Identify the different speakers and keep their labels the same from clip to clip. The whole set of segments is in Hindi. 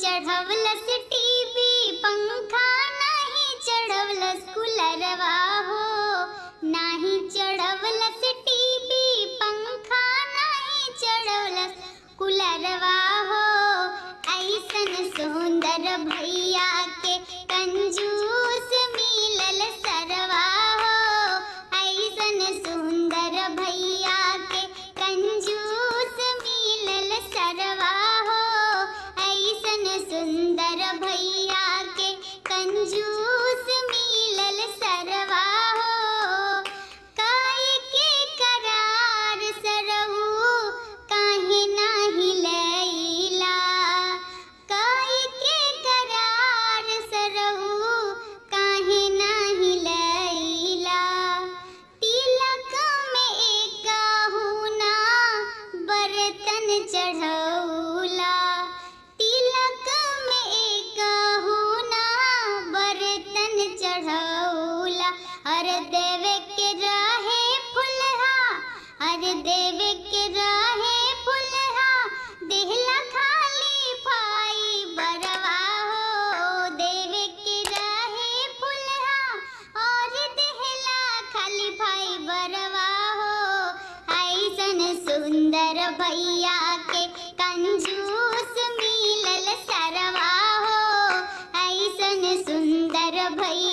Speaker 1: चढ़वलस टीवी पंखा नाही चढ़वलस कुलरवा हो। नाही चढ़वलस टीवी पंखा नाही चढ़वलस कुलरवा हो। ऐसन सुंदर भैया के चढ़ौला तिलक में एक होना, बर्तन चढ़ौला हर देव के रहे फुलहा, हर देव के रहे फुलहा। देहला खाली पाई बरवा हो, देव के रहे फुलहा। और देहला खाली पाई बरवा हो। ऐसन सुंदर bye.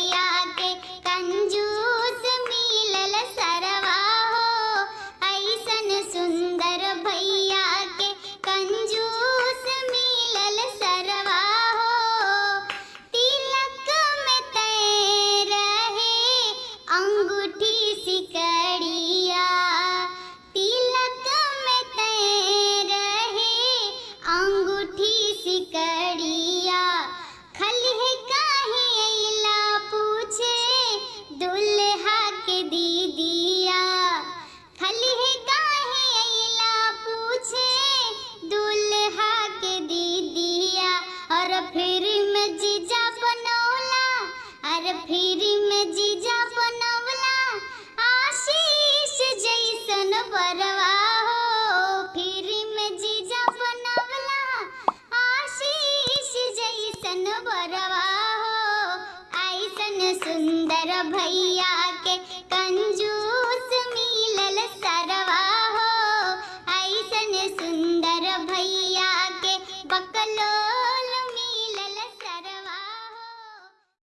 Speaker 1: भैया